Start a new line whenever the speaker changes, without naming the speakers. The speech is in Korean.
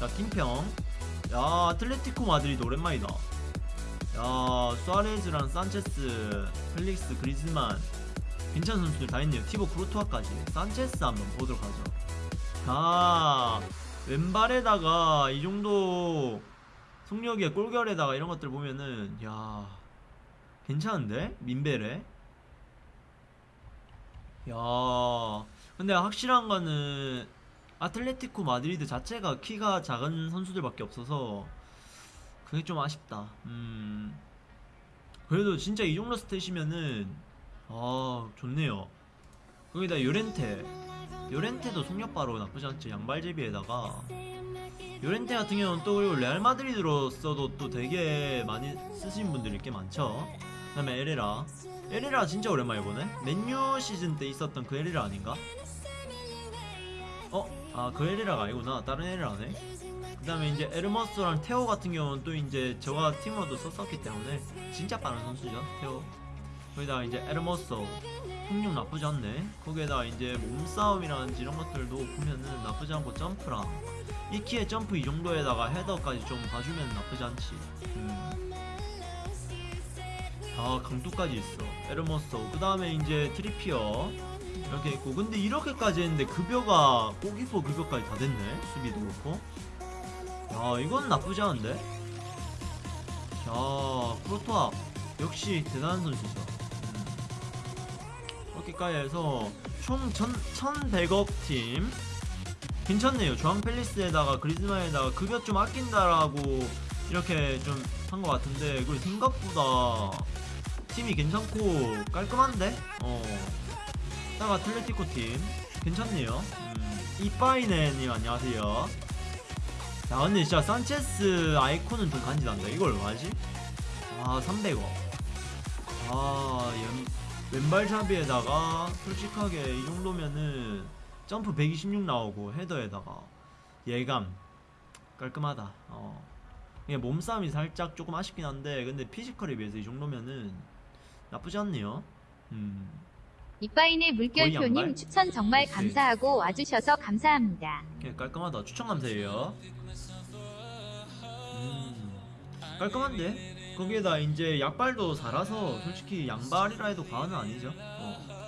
자 킹평. 야 아틀레티코 마드리드 오랜만이다. 야 수아레즈랑 산체스 펠릭스 그리즈만. 괜찮은 선수들 다 있네요. 티보 쿠르투아까지. 산체스 한번 보도록 하죠. 아 왼발에다가 이 정도 속력의 골결에다가 이런 것들 보면은 야 괜찮은데? 민밸에 야 근데 확실한 거는 아틀레티코 마드리드 자체가 키가 작은 선수들밖에 없어서 그게 좀 아쉽다. 음. 그래도 진짜 이 정도 스탯이면은 아 좋네요. 거기다 요렌테. 요렌테도 속력 바로 나쁘지 않죠 양발제비에다가. 요렌테 같은 경우는 또 그리고 레알 마드리드로서도 또 되게 많이 쓰신 분들이 꽤 많죠. 그 다음에 에레라. 에레라 진짜 오랜만에 보네. 맨유 시즌 때 있었던 그 에레라 아닌가? 어? 아 그 에레라가 아니구나. 다른 에레라네. 그 다음에 이제 에르머스랑 테오 같은 경우는 또 이제 저가 팀으로도 썼었기 때문에 진짜 빠른 선수죠 테오. 거기다 이제 에르머스 속력 나쁘지 않네. 거기에다 이제 몸싸움이라든지 이런 것들도 보면은 나쁘지 않고 점프랑 이 키에 점프 이 정도에다가 헤더까지 좀 봐주면 나쁘지 않지. 음. 아 강도까지 있어. 에르머스 그 다음에 이제 트리피어. 이렇게 있고. 근데 이렇게까지 했는데 급여가 고기포 급여까지 다 됐네. 수비도 그렇고. 야 이건 나쁘지 않은데? 자 프로토아. 역시 대단한 선수죠. 음. 이렇게까지 해서 총 1100억 팀. 괜찮네요. 조항 펠리스에다가 그리즈만에다가 급여 좀 아낀다라고 이렇게 좀 한 것 같은데 그리고 생각보다 팀이 괜찮고 깔끔한데? 어. 딱 아틀레티코 팀. 괜찮네요. 음, 이빠이네님 안녕하세요. 야 근데 진짜 산체스 아이콘은 좀 간지난다. 이걸 뭐하지? 아 300억. 아 연, 왼발잡이에다가 솔직하게 이 정도면은 점프 126 나오고 헤더에다가 예감. 깔끔하다. 어. 몸싸움이 살짝 조금 아쉽긴 한데 근데 피지컬에 비해서 이 정도면은 나쁘지 않네요 음
이빠인의? 물결표님 추천 정말
그치.
감사하고 와주셔서 감사합니다.
예, 깔끔하다. 추천 감사해요. 음, 깔끔한데? 거기에다 이제 약발도 살아서 솔직히 양발이라 해도 과언은 아니죠. 어.